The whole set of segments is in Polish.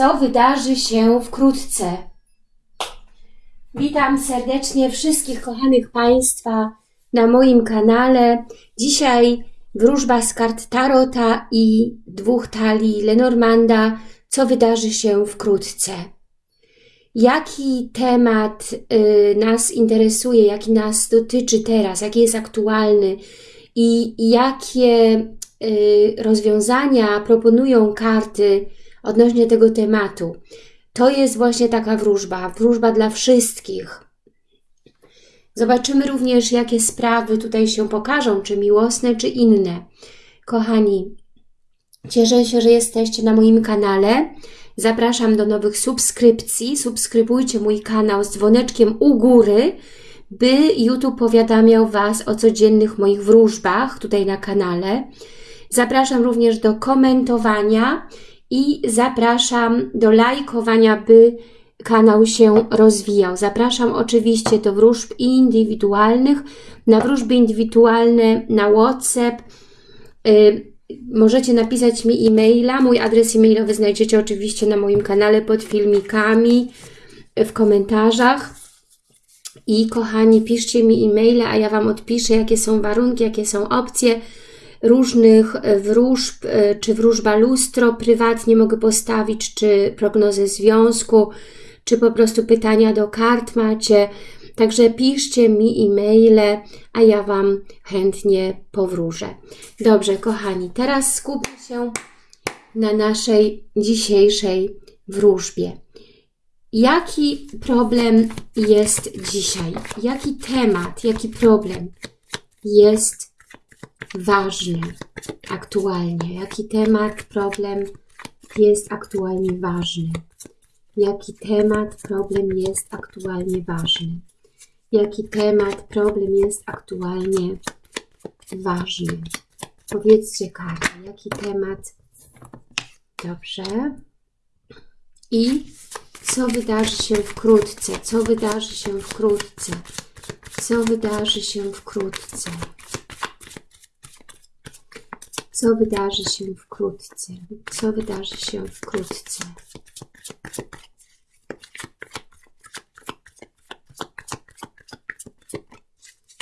co wydarzy się wkrótce. Witam serdecznie wszystkich kochanych Państwa na moim kanale. Dzisiaj wróżba z kart Tarota i dwóch talii Lenormanda, co wydarzy się wkrótce. Jaki temat y, nas interesuje, jaki nas dotyczy teraz, jaki jest aktualny i jakie y, rozwiązania proponują karty odnośnie tego tematu. To jest właśnie taka wróżba, wróżba dla wszystkich. Zobaczymy również, jakie sprawy tutaj się pokażą, czy miłosne, czy inne. Kochani, cieszę się, że jesteście na moim kanale. Zapraszam do nowych subskrypcji. Subskrybujcie mój kanał z dzwoneczkiem u góry, by YouTube powiadamiał Was o codziennych moich wróżbach tutaj na kanale. Zapraszam również do komentowania i zapraszam do lajkowania, by kanał się rozwijał. Zapraszam oczywiście do wróżb indywidualnych, na wróżby indywidualne na WhatsApp. Y, możecie napisać mi e-maila. Mój adres e-mailowy znajdziecie oczywiście na moim kanale pod filmikami, w komentarzach. I kochani, piszcie mi e-maile, a ja Wam odpiszę, jakie są warunki, jakie są opcje różnych wróżb, e, czy wróżba lustro prywatnie mogę postawić, czy prognozę związku, czy po prostu pytania do kart macie. Także piszcie mi e-maile, a ja Wam chętnie powróżę. Dobrze, kochani, teraz skupmy się na naszej dzisiejszej wróżbie. Jaki problem jest dzisiaj? Jaki temat, jaki problem jest ważny aktualnie? Jaki temat, problem jest aktualnie ważny? Jaki temat, problem jest aktualnie ważny? Jaki temat, problem jest aktualnie ważny? Powiedzcie karty, jaki temat. Dobrze. I co wydarzy się wkrótce? Co wydarzy się wkrótce? Co wydarzy się wkrótce? Co wydarzy się wkrótce? Co wydarzy się wkrótce?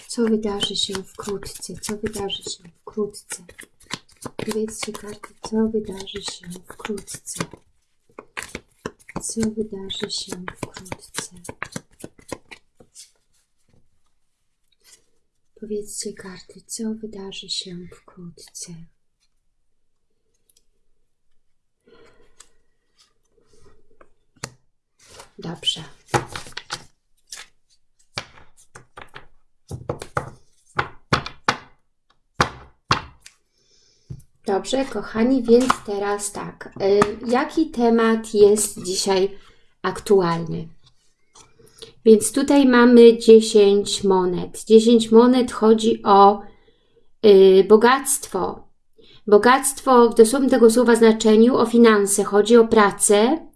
Co wydarzy się wkrótce? Co wydarzy się wkrótce? Powiedzcie karty, co wydarzy się wkrótce? Co wydarzy się wkrótce? Powiedzcie karty, co wydarzy się wkrótce? Dobrze. Dobrze, kochani, więc teraz tak. Y, jaki temat jest dzisiaj aktualny? Więc tutaj mamy 10 monet. 10 monet chodzi o y, bogactwo. Bogactwo w dosłownym tego słowa znaczeniu o finanse. Chodzi o pracę,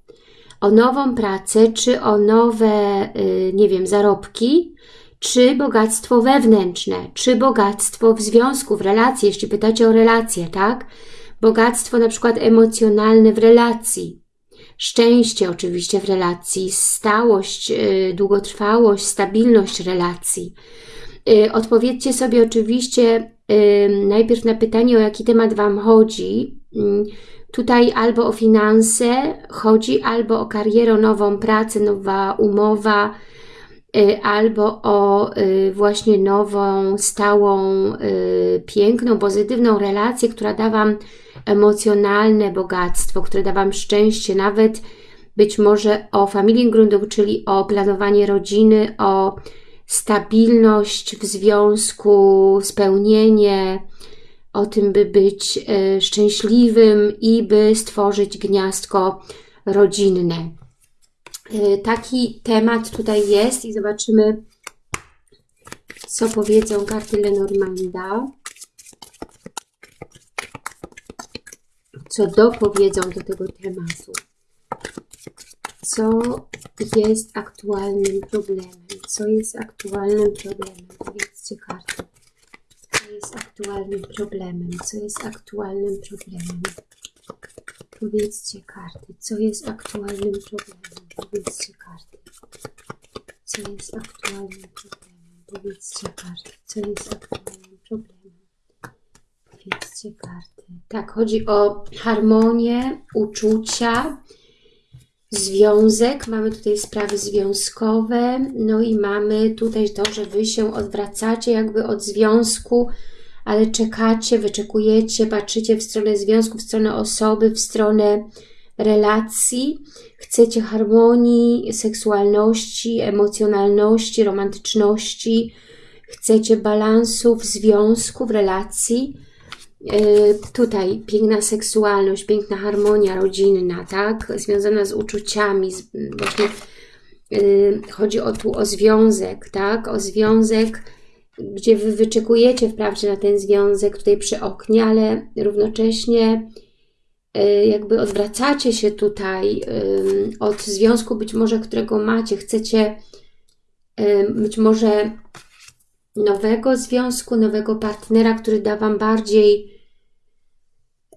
o nową pracę, czy o nowe, y, nie wiem, zarobki, czy bogactwo wewnętrzne, czy bogactwo w związku, w relacji, jeśli pytacie o relacje, tak? Bogactwo na przykład emocjonalne w relacji, szczęście oczywiście w relacji, stałość, y, długotrwałość, stabilność relacji. Y, odpowiedzcie sobie oczywiście najpierw na pytanie, o jaki temat Wam chodzi, mm, Tutaj albo o finanse chodzi, albo o karierę, nową pracę, nowa umowa, y, albo o y, właśnie nową, stałą, y, piękną, pozytywną relację, która da Wam emocjonalne bogactwo, które da Wam szczęście, nawet być może o familię grundu, czyli o planowanie rodziny, o stabilność w związku, spełnienie, o tym, by być e, szczęśliwym i by stworzyć gniazdko rodzinne. E, taki temat tutaj jest i zobaczymy, co powiedzą karty Lenormanda. Co dopowiedzą do tego tematu. Co jest aktualnym problemem? Co jest aktualnym problemem? Powiedzcie karty aktualnym problemem? Co jest aktualnym problemem? Powiedzcie karty, co jest aktualnym problemem. Powiedzcie karty, co jest aktualnym problemem. Powiedzcie karty, co jest aktualnym problemem. Powiedzcie karty. Tak, chodzi o harmonię, uczucia, związek. Mamy tutaj sprawy związkowe. No i mamy tutaj to, że Wy się odwracacie jakby od związku, ale czekacie, wyczekujecie, patrzycie w stronę związku, w stronę osoby, w stronę relacji. Chcecie harmonii, seksualności, emocjonalności, romantyczności. Chcecie balansu w związku, w relacji. Yy, tutaj piękna seksualność, piękna harmonia rodzinna, tak? Związana z uczuciami, z, właśnie yy, chodzi o tu o związek, tak? O związek gdzie Wy wyczekujecie wprawdzie na ten związek tutaj przy oknie, ale równocześnie y, jakby odwracacie się tutaj od związku być może, którego macie, chcecie być może nowego związku, nowego partnera, który da Wam bardziej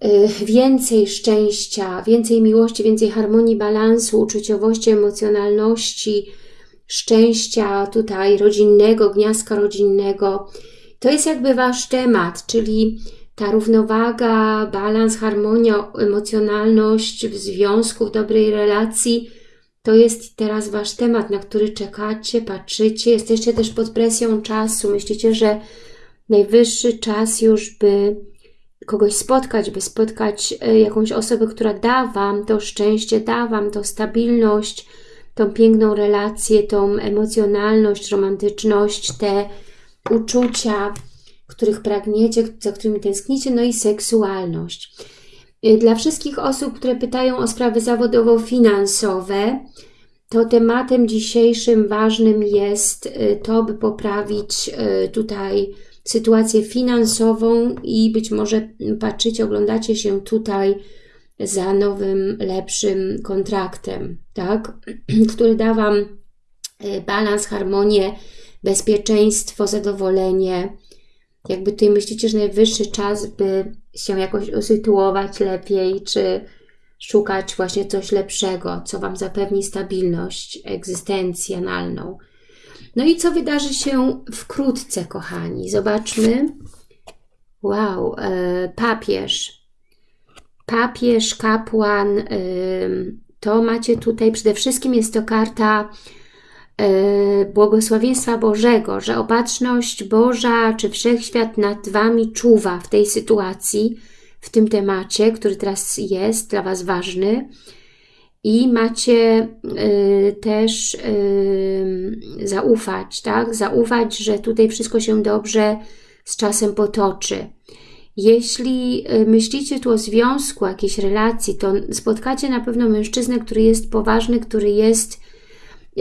y, więcej szczęścia, więcej miłości, więcej harmonii, balansu, uczuciowości, emocjonalności, szczęścia tutaj rodzinnego, gniazdka rodzinnego. To jest jakby Wasz temat, czyli ta równowaga, balans, harmonia, emocjonalność w związku, w dobrej relacji, to jest teraz Wasz temat, na który czekacie, patrzycie, jesteście też pod presją czasu, myślicie, że najwyższy czas już, by kogoś spotkać, by spotkać e, jakąś osobę, która da Wam to szczęście, da Wam to stabilność, tą piękną relację, tą emocjonalność, romantyczność, te uczucia, których pragniecie, za którymi tęsknicie, no i seksualność. Y, dla wszystkich osób, które pytają o sprawy zawodowo-finansowe, to tematem dzisiejszym ważnym jest y, to, by poprawić y, tutaj sytuację finansową i być może patrzycie, oglądacie się tutaj za nowym, lepszym kontraktem, tak? który da Wam e, balans, harmonię, bezpieczeństwo, zadowolenie. Jakby tutaj myślicie, że najwyższy czas, by się jakoś usytuować lepiej, czy szukać właśnie coś lepszego, co Wam zapewni stabilność egzystencjonalną. No i co wydarzy się wkrótce, kochani? Zobaczmy. Wow, e, papież papież, kapłan, to macie tutaj przede wszystkim jest to karta y, błogosławieństwa Bożego, że opatrzność Boża czy Wszechświat nad Wami czuwa w tej sytuacji, w tym temacie, który teraz jest dla Was ważny. I macie y, też y, zaufać, tak? Zaufać, że tutaj wszystko się dobrze z czasem potoczy. Jeśli y, myślicie tu o związku, jakiejś relacji, to spotkacie na pewno mężczyznę, który jest poważny, który jest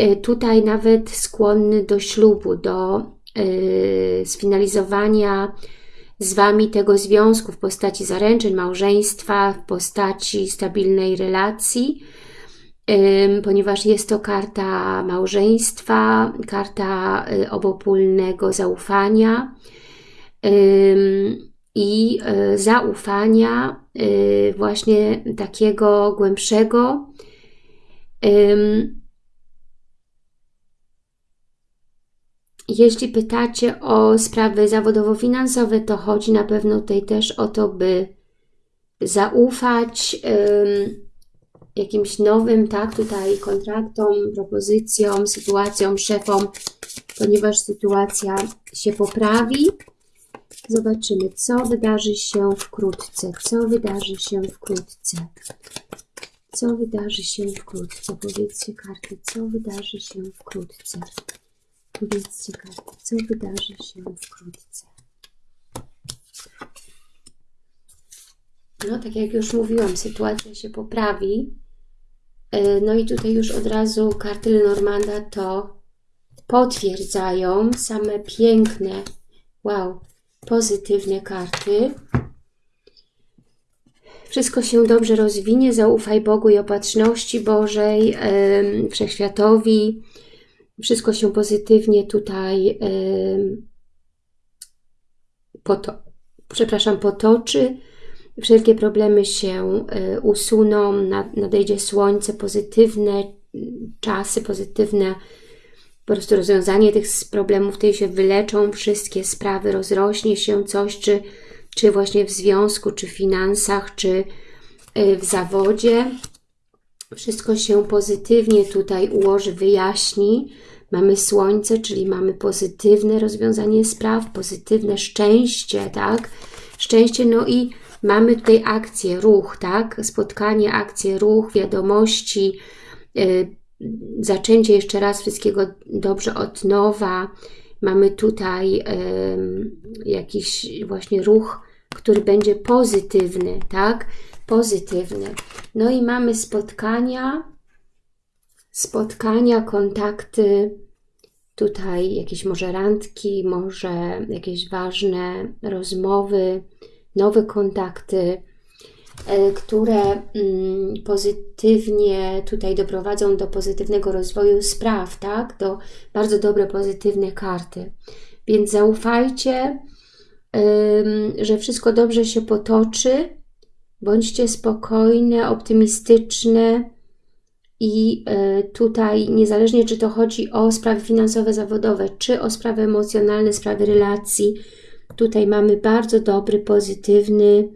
y, tutaj nawet skłonny do ślubu, do y, sfinalizowania z Wami tego związku w postaci zaręczyn, małżeństwa, w postaci stabilnej relacji, ponieważ jest to karta małżeństwa, karta obopólnego zaufania i e, zaufania e, właśnie takiego głębszego. Jeśli pytacie o sprawy zawodowo-finansowe, to chodzi na pewno tutaj też o to, by zaufać jakimś nowym, tak, tutaj kontraktom, propozycjom, sytuacjom, szefom, ponieważ sytuacja się poprawi. Zobaczymy, co wydarzy się wkrótce. Co wydarzy się wkrótce? Co wydarzy się wkrótce? Powiedzcie karty, co wydarzy się wkrótce? Powiedzcie karty, co wydarzy się wkrótce? No, tak jak już mówiłam, sytuacja się poprawi. E, no i tutaj już od razu karty Lenormanda to potwierdzają. Same piękne, wow, pozytywne karty. Wszystko się dobrze rozwinie, zaufaj Bogu i opatrzności Bożej, Wszechświatowi. Wszystko się pozytywnie tutaj poto przepraszam, potoczy. wszelkie problemy się y, usuną, nad- nadejdzie słońce, pozytywne czasy, pozytywne po prostu rozwiązanie tych problemów, tutaj się wyleczą wszystkie sprawy, rozrośnie się coś, czy, czy właśnie w związku, czy w finansach, czy y, w zawodzie. Wszystko się pozytywnie tutaj ułoży, wyjaśni. Mamy słońce, czyli mamy pozytywne rozwiązanie spraw, pozytywne szczęście, tak? Szczęście, no i mamy tutaj akcję, ruch, tak? Spotkanie, akcję, ruch, wiadomości, y, zaczęcie jeszcze raz wszystkiego dobrze od nowa. Mamy tutaj jakiś właśnie ruch, który będzie pozytywny, tak? Pozytywny. No i mamy spotkania, spotkania, kontakty, tutaj jakieś może randki, może jakieś ważne rozmowy, nowe kontakty, które mm, pozytywnie tutaj doprowadzą do pozytywnego rozwoju spraw, tak? Do bardzo dobre, pozytywne karty. Więc zaufajcie, że wszystko dobrze się potoczy. Bądźcie spokojne, optymistyczne i y, tutaj niezależnie czy to chodzi o sprawy finansowe, zawodowe, czy o sprawy emocjonalne, sprawy relacji, tutaj mamy bardzo dobry, pozytywny,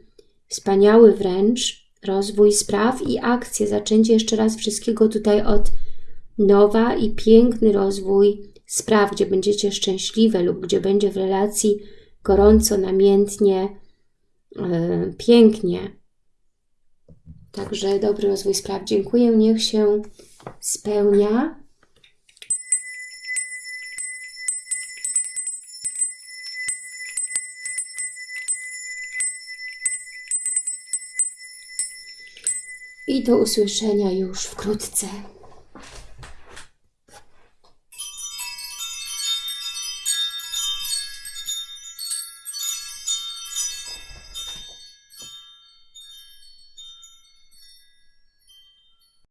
wspaniały wręcz rozwój spraw i akcje, zaczęcie jeszcze raz wszystkiego tutaj od nowa i piękny rozwój spraw, gdzie będziecie szczęśliwe lub gdzie będzie w relacji gorąco, namiętnie, y, pięknie. Także dobry rozwój spraw. Dziękuję, niech się spełnia. I do usłyszenia już wkrótce.